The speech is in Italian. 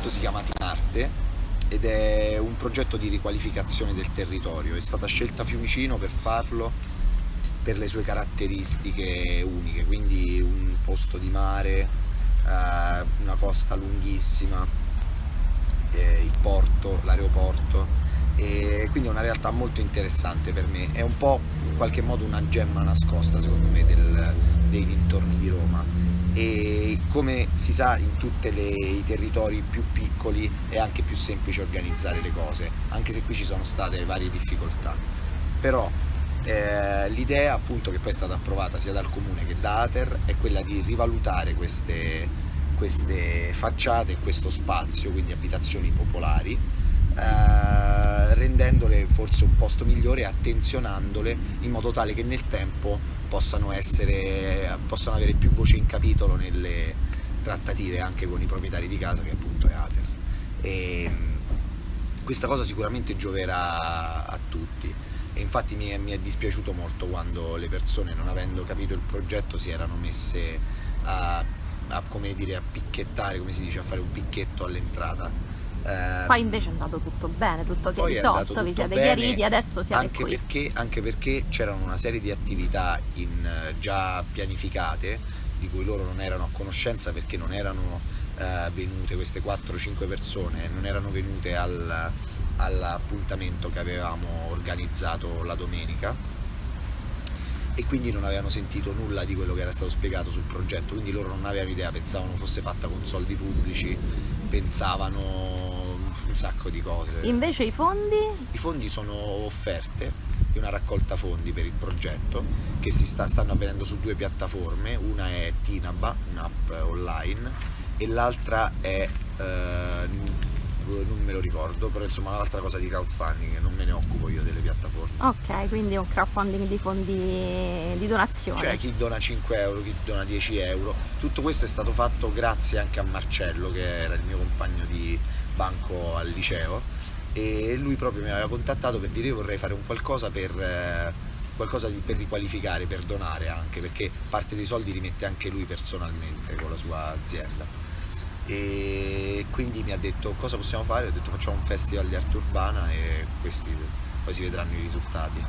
progetto si chiama Tinarte ed è un progetto di riqualificazione del territorio. È stata scelta Fiumicino per farlo per le sue caratteristiche uniche, quindi un posto di mare, eh, una costa lunghissima, eh, il porto, l'aeroporto e quindi è una realtà molto interessante per me, è un po' in qualche modo una gemma nascosta secondo me del, dintorni di Roma e come si sa in tutti i territori più piccoli è anche più semplice organizzare le cose, anche se qui ci sono state varie difficoltà. Però eh, l'idea appunto che poi è stata approvata sia dal comune che da Ater è quella di rivalutare queste, queste facciate e questo spazio, quindi abitazioni popolari, eh, rendendole forse un posto migliore e attenzionandole in modo tale che nel tempo possano, essere, possano avere più voce in capitolo nelle trattative anche con i proprietari di casa che appunto è Ater. E questa cosa sicuramente gioverà a tutti e infatti mi è, mi è dispiaciuto molto quando le persone non avendo capito il progetto si erano messe a, a, come dire, a picchettare, come si dice, a fare un picchetto all'entrata eh, Poi invece è andato tutto bene, tutto si è risolto, vi siete bene, chiariti, adesso siete anche qui. Perché, anche perché c'erano una serie di attività in, eh, già pianificate di cui loro non erano a conoscenza perché non erano eh, venute queste 4-5 persone, non erano venute al, all'appuntamento che avevamo organizzato la domenica e quindi non avevano sentito nulla di quello che era stato spiegato sul progetto, quindi loro non avevano idea, pensavano fosse fatta con soldi pubblici, pensavano un sacco di cose. Invece i fondi? I fondi sono offerte di una raccolta fondi per il progetto che si sta, stanno avvenendo su due piattaforme, una è Tinaba, un'app online, e l'altra è eh, non me lo ricordo, però insomma un'altra cosa di crowdfunding, non me ne occupo io delle piattaforme. Ok, quindi un crowdfunding di fondi di donazione. Cioè chi dona 5 euro, chi dona 10 euro, tutto questo è stato fatto grazie anche a Marcello che era il mio compagno di, banco al liceo e lui proprio mi aveva contattato per dire io vorrei fare un qualcosa per, eh, qualcosa di, per riqualificare, per donare anche, perché parte dei soldi li mette anche lui personalmente con la sua azienda. E quindi mi ha detto cosa possiamo fare, ho detto facciamo un festival di arte urbana e questi poi si vedranno i risultati.